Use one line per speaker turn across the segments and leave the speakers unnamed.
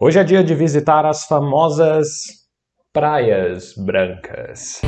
Hoje é dia de visitar as famosas Praias Brancas.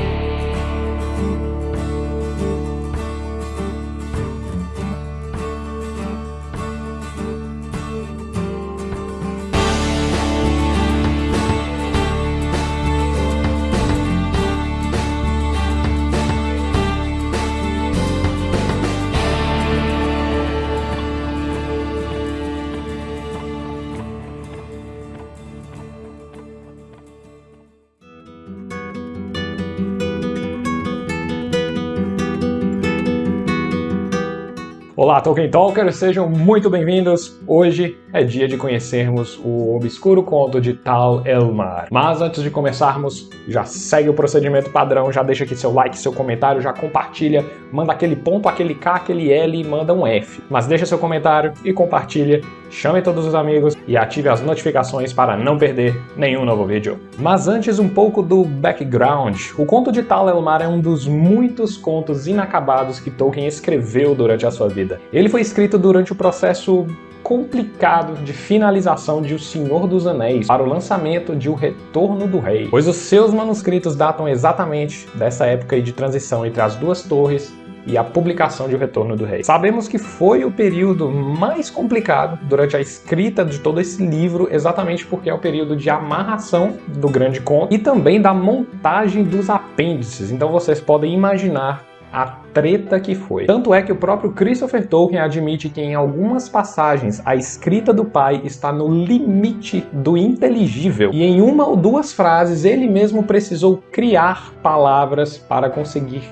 Olá, Tolkien Talkers, sejam muito bem-vindos. Hoje é dia de conhecermos o obscuro conto de Tal Elmar. Mas antes de começarmos, já segue o procedimento padrão, já deixa aqui seu like, seu comentário, já compartilha, manda aquele ponto, aquele K, aquele L e manda um F. Mas deixa seu comentário e compartilha, chame todos os amigos e ative as notificações para não perder nenhum novo vídeo. Mas antes um pouco do background. O conto de Tal Elmar é um dos muitos contos inacabados que Tolkien escreveu durante a sua vida. Ele foi escrito durante o processo complicado de finalização de O Senhor dos Anéis para o lançamento de O Retorno do Rei, pois os seus manuscritos datam exatamente dessa época de transição entre as duas torres e a publicação de O Retorno do Rei. Sabemos que foi o período mais complicado durante a escrita de todo esse livro, exatamente porque é o período de amarração do grande conto e também da montagem dos apêndices. Então vocês podem imaginar a treta que foi. Tanto é que o próprio Christopher Tolkien admite que em algumas passagens a escrita do pai está no limite do inteligível e em uma ou duas frases ele mesmo precisou criar palavras para conseguir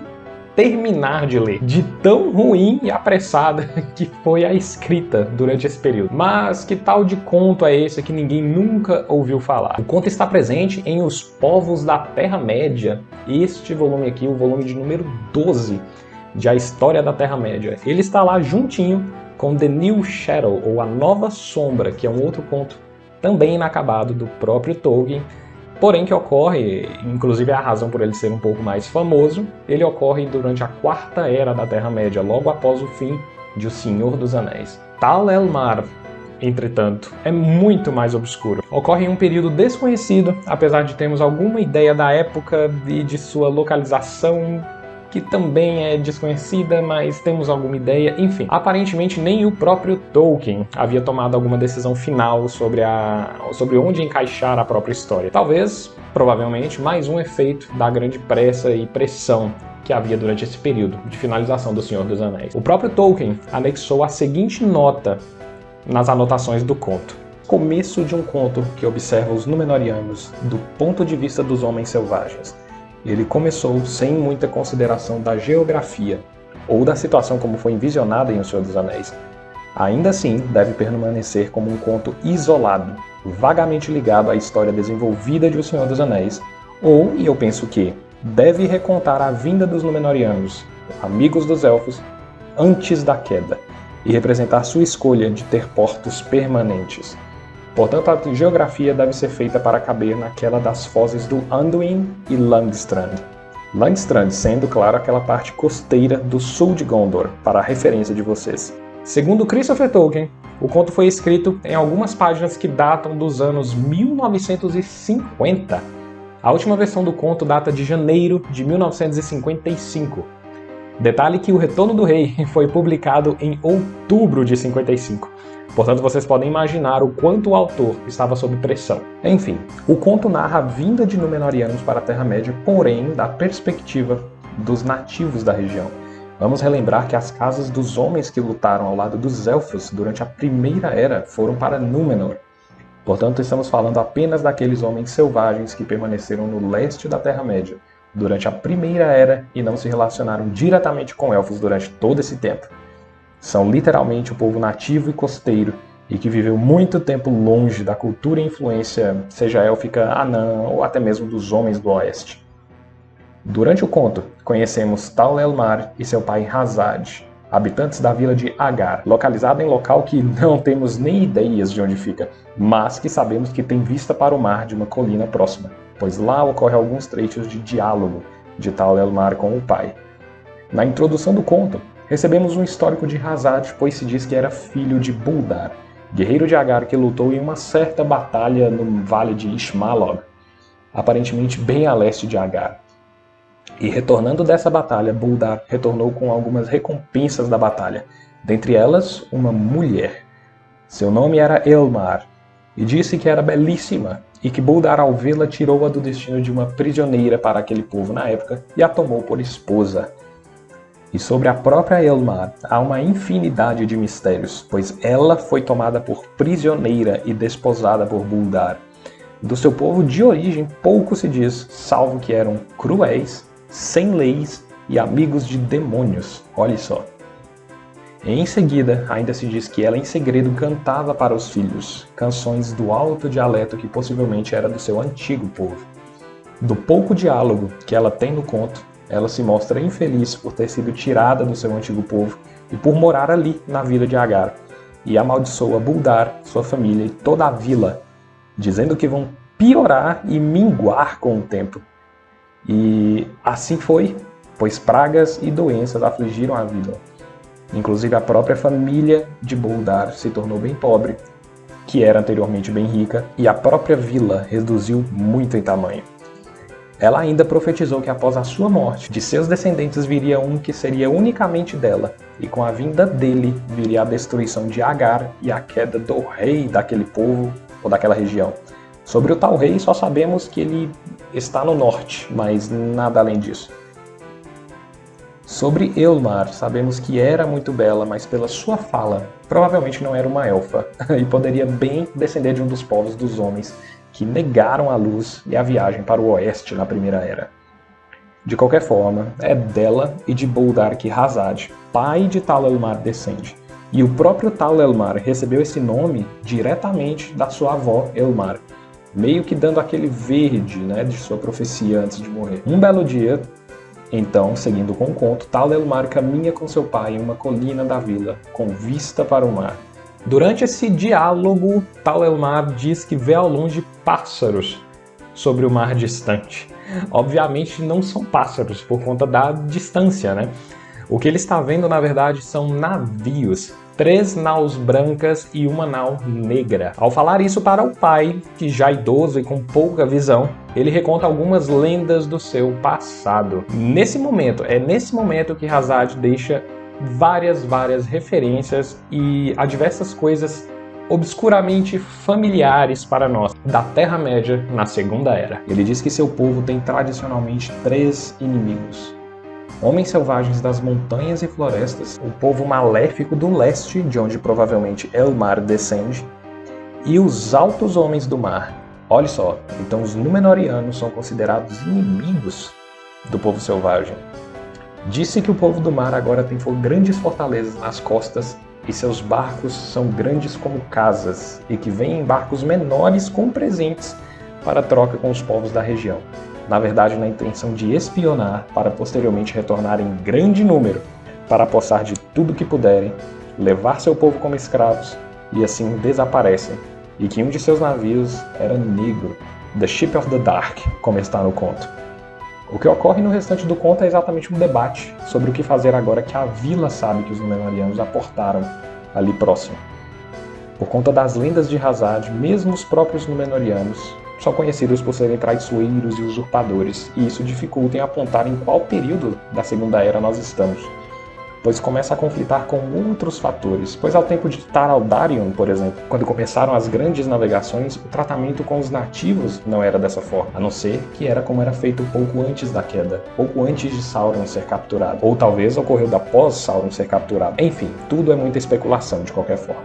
terminar de ler, de tão ruim e apressada que foi a escrita durante esse período. Mas que tal de conto é esse que ninguém nunca ouviu falar? O conto está presente em Os Povos da Terra-média, este volume aqui, o volume de número 12 de A História da Terra-média. Ele está lá juntinho com The New Shadow, ou A Nova Sombra, que é um outro conto também inacabado do próprio Tolkien, porém que ocorre, inclusive a razão por ele ser um pouco mais famoso, ele ocorre durante a Quarta Era da Terra-média, logo após o fim de O Senhor dos Anéis. Tal Elmar, entretanto, é muito mais obscuro. Ocorre em um período desconhecido, apesar de termos alguma ideia da época e de sua localização que também é desconhecida, mas temos alguma ideia, enfim. Aparentemente nem o próprio Tolkien havia tomado alguma decisão final sobre, a, sobre onde encaixar a própria história. Talvez, provavelmente, mais um efeito da grande pressa e pressão que havia durante esse período de finalização do Senhor dos Anéis. O próprio Tolkien anexou a seguinte nota nas anotações do conto. Começo de um conto que observa os Númenóreanos do ponto de vista dos homens selvagens ele começou sem muita consideração da geografia ou da situação como foi envisionada em O Senhor dos Anéis. Ainda assim, deve permanecer como um conto isolado, vagamente ligado à história desenvolvida de O Senhor dos Anéis, ou, e eu penso que, deve recontar a vinda dos Númenóreanos, amigos dos Elfos, antes da queda, e representar sua escolha de ter portos permanentes. Portanto, a geografia deve ser feita para caber naquela das fozes do Anduin e Langstrand. Langstrand sendo, claro, aquela parte costeira do sul de Gondor, para a referência de vocês. Segundo Christopher Tolkien, o conto foi escrito em algumas páginas que datam dos anos 1950. A última versão do conto data de janeiro de 1955. Detalhe que O Retorno do Rei foi publicado em outubro de 55. Portanto, vocês podem imaginar o quanto o autor estava sob pressão. Enfim, o conto narra a vinda de Númenóreanos para a Terra-média, porém da perspectiva dos nativos da região. Vamos relembrar que as casas dos homens que lutaram ao lado dos Elfos durante a Primeira Era foram para Númenor. Portanto, estamos falando apenas daqueles homens selvagens que permaneceram no leste da Terra-média durante a Primeira Era e não se relacionaram diretamente com Elfos durante todo esse tempo. São literalmente o povo nativo e costeiro e que viveu muito tempo longe da cultura e influência, seja élfica, anã ou até mesmo dos homens do oeste. Durante o conto, conhecemos Tal Elmar e seu pai Hazad, habitantes da vila de Agar, localizada em local que não temos nem ideias de onde fica, mas que sabemos que tem vista para o mar de uma colina próxima, pois lá ocorre alguns trechos de diálogo de Tal Elmar com o pai. Na introdução do conto, Recebemos um histórico de Hazard, pois se diz que era filho de Buldar, guerreiro de Agar que lutou em uma certa batalha no vale de Ishmalog, aparentemente bem a leste de Agar. E retornando dessa batalha, Buldar retornou com algumas recompensas da batalha, dentre elas uma mulher. Seu nome era Elmar, e disse que era belíssima, e que Buldar ao vê-la tirou-a do destino de uma prisioneira para aquele povo na época e a tomou por esposa. E sobre a própria Elmar há uma infinidade de mistérios, pois ela foi tomada por prisioneira e desposada por Buldar. Do seu povo de origem pouco se diz, salvo que eram cruéis, sem leis e amigos de demônios. Olhe só. Em seguida, ainda se diz que ela em segredo cantava para os filhos, canções do alto dialeto que possivelmente era do seu antigo povo. Do pouco diálogo que ela tem no conto, ela se mostra infeliz por ter sido tirada do seu antigo povo e por morar ali na vila de Agar, e amaldiçoa Buldar, sua família e toda a vila, dizendo que vão piorar e minguar com o tempo. E assim foi, pois pragas e doenças afligiram a vila. Inclusive a própria família de Buldar se tornou bem pobre, que era anteriormente bem rica, e a própria vila reduziu muito em tamanho. Ela ainda profetizou que após a sua morte, de seus descendentes viria um que seria unicamente dela, e com a vinda dele viria a destruição de Agar e a queda do rei daquele povo ou daquela região. Sobre o tal rei só sabemos que ele está no norte, mas nada além disso. Sobre Elmar, sabemos que era muito bela, mas pela sua fala, provavelmente não era uma elfa, e poderia bem descender de um dos povos dos homens que negaram a luz e a viagem para o oeste na Primeira Era. De qualquer forma, é dela e de Boldark Hazad, pai de Tal Elmar, descende. E o próprio Tal Elmar recebeu esse nome diretamente da sua avó Elmar, meio que dando aquele verde né, de sua profecia antes de morrer. Um belo dia, então, seguindo com o conto, Tal Elmar caminha com seu pai em uma colina da vila, com vista para o mar. Durante esse diálogo, Tal Elmar diz que vê ao longe pássaros sobre o mar distante. Obviamente não são pássaros por conta da distância, né? O que ele está vendo, na verdade, são navios, três naus brancas e uma nau negra. Ao falar isso para o pai, que já idoso e com pouca visão, ele reconta algumas lendas do seu passado. Nesse momento, é nesse momento que Hazard deixa várias, várias referências e a diversas coisas obscuramente familiares para nós da Terra-média na Segunda Era. Ele diz que seu povo tem tradicionalmente três inimigos. Homens selvagens das montanhas e florestas, o povo maléfico do leste, de onde provavelmente Elmar descende, e os altos homens do mar. Olha só, então os Númenóreanos são considerados inimigos do povo selvagem. Disse que o povo do mar agora tem grandes fortalezas nas costas e seus barcos são grandes como casas e que vêm em barcos menores com presentes para troca com os povos da região. Na verdade, na intenção de espionar para posteriormente retornar em grande número para apossar de tudo que puderem, levar seu povo como escravos e assim desaparecem. E que um de seus navios era negro, The Ship of the Dark, como está no conto. O que ocorre no restante do conto é exatamente um debate sobre o que fazer agora que a vila sabe que os Númenóreanos aportaram ali próximo. Por conta das lendas de Hazard, mesmo os próprios Númenóreanos são conhecidos por serem traiçoeiros e usurpadores, e isso dificulta em apontar em qual período da Segunda Era nós estamos pois começa a conflitar com outros fatores, pois ao tempo de Taraldarion, por exemplo, quando começaram as grandes navegações, o tratamento com os nativos não era dessa forma, a não ser que era como era feito pouco antes da queda, pouco antes de Sauron ser capturado, ou talvez ocorreu da pós Sauron ser capturado. Enfim, tudo é muita especulação de qualquer forma.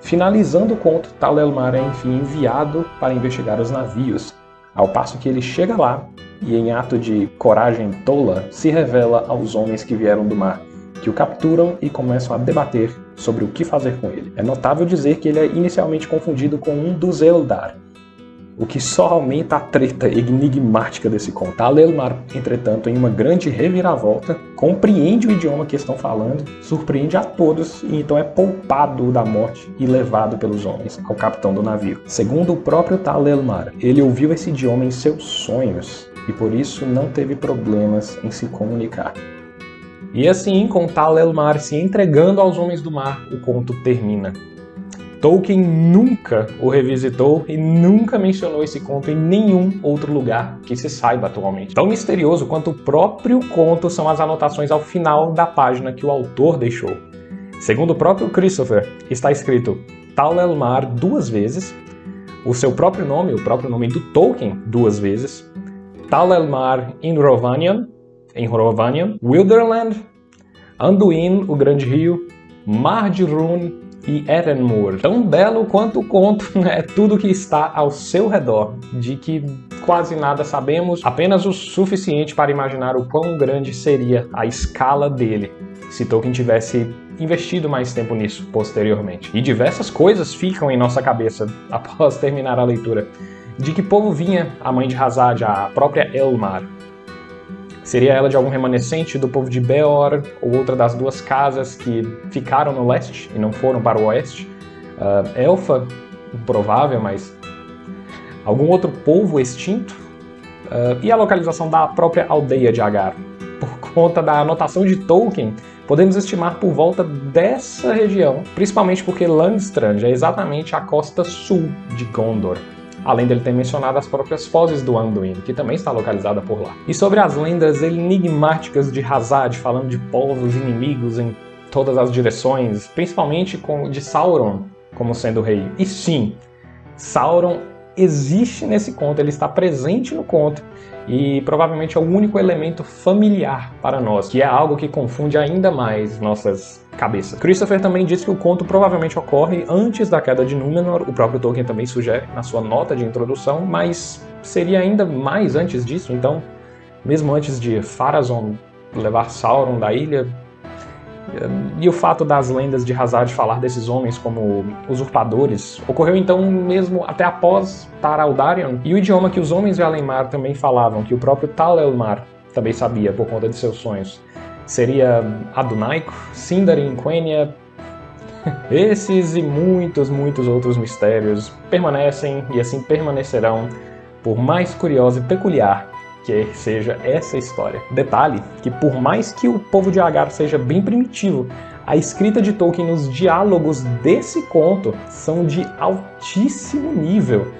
Finalizando o conto, Tal Elmar é enfim enviado para investigar os navios, ao passo que ele chega lá e, em ato de coragem tola, se revela aos homens que vieram do mar, que o capturam e começam a debater sobre o que fazer com ele. É notável dizer que ele é inicialmente confundido com um dos Eldar, o que só aumenta a treta enigmática desse conto. Talelmar, entretanto, em uma grande reviravolta, compreende o idioma que estão falando, surpreende a todos e então é poupado da morte e levado pelos homens ao capitão do navio. Segundo o próprio Talelmar, ele ouviu esse idioma em seus sonhos e por isso não teve problemas em se comunicar. E assim, com tal Elmar se entregando aos homens do mar, o conto termina. Tolkien nunca o revisitou e nunca mencionou esse conto em nenhum outro lugar que se saiba atualmente. Tão misterioso quanto o próprio conto são as anotações ao final da página que o autor deixou. Segundo o próprio Christopher, está escrito Tal Elmar duas vezes, o seu próprio nome, o próprio nome do Tolkien duas vezes, Tal Elmar in Rovanian, em Rovanian, Wilderland, Anduin, o Grande Rio, Mar de Rune e Erenmoor. Tão belo quanto o conto é tudo que está ao seu redor, de que quase nada sabemos, apenas o suficiente para imaginar o quão grande seria a escala dele se Tolkien tivesse investido mais tempo nisso posteriormente. E diversas coisas ficam em nossa cabeça após terminar a leitura. De que povo vinha a mãe de Hazad, a própria Elmar? Seria ela de algum remanescente do povo de Beor, ou outra das duas casas que ficaram no leste e não foram para o oeste? Uh, Elfa, improvável, mas algum outro povo extinto? Uh, e a localização da própria aldeia de Agar? Por conta da anotação de Tolkien, podemos estimar por volta dessa região, principalmente porque Langstrand é exatamente a costa sul de Gondor, além dele ter mencionado as próprias fozes do Anduin, que também está localizada por lá. E sobre as lendas enigmáticas de Hazard, falando de povos inimigos em todas as direções, principalmente de Sauron como sendo rei. E sim, Sauron existe nesse conto, ele está presente no conto, e provavelmente é o único elemento familiar para nós, que é algo que confunde ainda mais nossas cabeças. Christopher também diz que o conto provavelmente ocorre antes da queda de Númenor, o próprio Tolkien também sugere na sua nota de introdução, mas seria ainda mais antes disso, então, mesmo antes de Pharazôn levar Sauron da ilha, e o fato das lendas de Hazard falar desses homens como usurpadores ocorreu então mesmo até após Tar Aldarion, e o idioma que os homens de Alemar também falavam, que o próprio Tal Elmar também sabia por conta de seus sonhos, seria Adunaico, Sindarin, Quenya. Esses e muitos, muitos outros mistérios permanecem e assim permanecerão, por mais curioso e peculiar que seja essa história. Detalhe que por mais que o povo de Agar seja bem primitivo, a escrita de Tolkien nos diálogos desse conto são de altíssimo nível.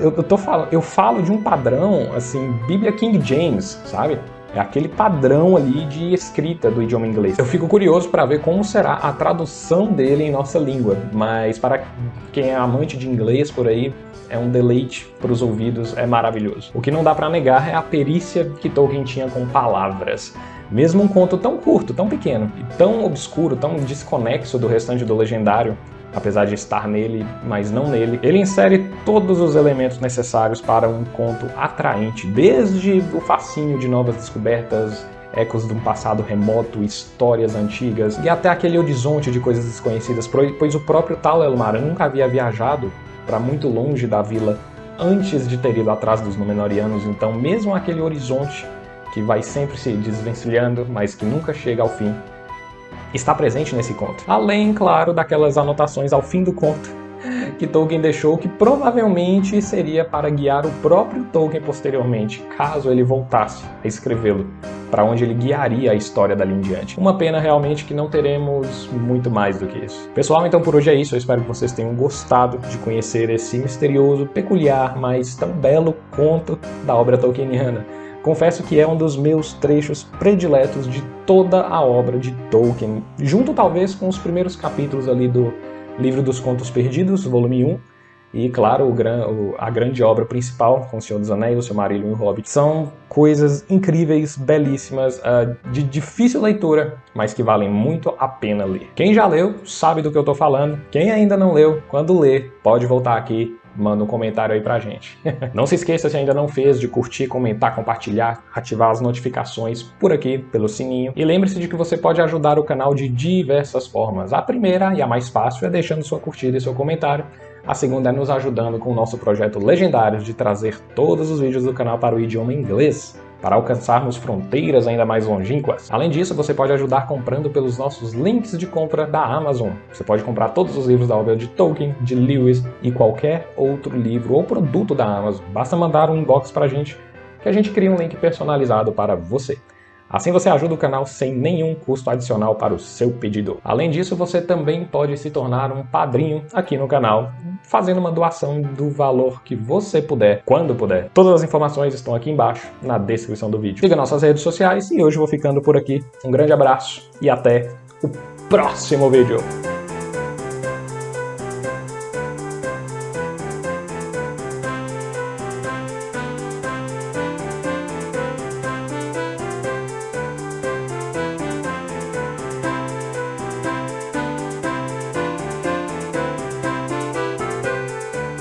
Eu, tô falando, eu falo de um padrão, assim, Bíblia King James, sabe? É aquele padrão ali de escrita do idioma inglês. Eu fico curioso para ver como será a tradução dele em nossa língua, mas para quem é amante de inglês por aí, é um deleite para os ouvidos, é maravilhoso. O que não dá para negar é a perícia que Tolkien tinha com palavras. Mesmo um conto tão curto, tão pequeno, e tão obscuro, tão desconexo do restante do legendário, apesar de estar nele, mas não nele, ele insere todos os elementos necessários para um conto atraente, desde o fascínio de novas descobertas, ecos de um passado remoto, histórias antigas, e até aquele horizonte de coisas desconhecidas, pois o próprio Tal Elmar nunca havia viajado para muito longe da vila antes de ter ido atrás dos Númenóreanos, então mesmo aquele horizonte que vai sempre se desvencilhando, mas que nunca chega ao fim, está presente nesse conto. Além, claro, daquelas anotações ao fim do conto que Tolkien deixou que provavelmente seria para guiar o próprio Tolkien posteriormente, caso ele voltasse a escrevê-lo, para onde ele guiaria a história dali em diante. Uma pena realmente que não teremos muito mais do que isso. Pessoal, então por hoje é isso, eu espero que vocês tenham gostado de conhecer esse misterioso, peculiar, mas tão belo conto da obra tolkieniana. Confesso que é um dos meus trechos prediletos de toda a obra de Tolkien, junto talvez com os primeiros capítulos ali do Livro dos Contos Perdidos, volume 1, e, claro, a grande obra principal, com O Senhor dos Anéis, O Silmarillion e O Hobbit, são coisas incríveis, belíssimas, uh, de difícil leitura, mas que valem muito a pena ler. Quem já leu sabe do que eu estou falando. Quem ainda não leu, quando ler, pode voltar aqui manda um comentário aí pra gente. não se esqueça, se ainda não fez, de curtir, comentar, compartilhar, ativar as notificações por aqui, pelo sininho. E lembre-se de que você pode ajudar o canal de diversas formas. A primeira e a mais fácil é deixando sua curtida e seu comentário. A segunda é nos ajudando com o nosso projeto Legendários de trazer todos os vídeos do canal para o idioma inglês para alcançarmos fronteiras ainda mais longínquas. Além disso, você pode ajudar comprando pelos nossos links de compra da Amazon. Você pode comprar todos os livros da obra de Tolkien, de Lewis e qualquer outro livro ou produto da Amazon. Basta mandar um inbox para a gente que a gente cria um link personalizado para você. Assim você ajuda o canal sem nenhum custo adicional para o seu pedido. Além disso, você também pode se tornar um padrinho aqui no canal, fazendo uma doação do valor que você puder, quando puder. Todas as informações estão aqui embaixo, na descrição do vídeo. Siga nossas redes sociais e hoje vou ficando por aqui. Um grande abraço e até o próximo vídeo.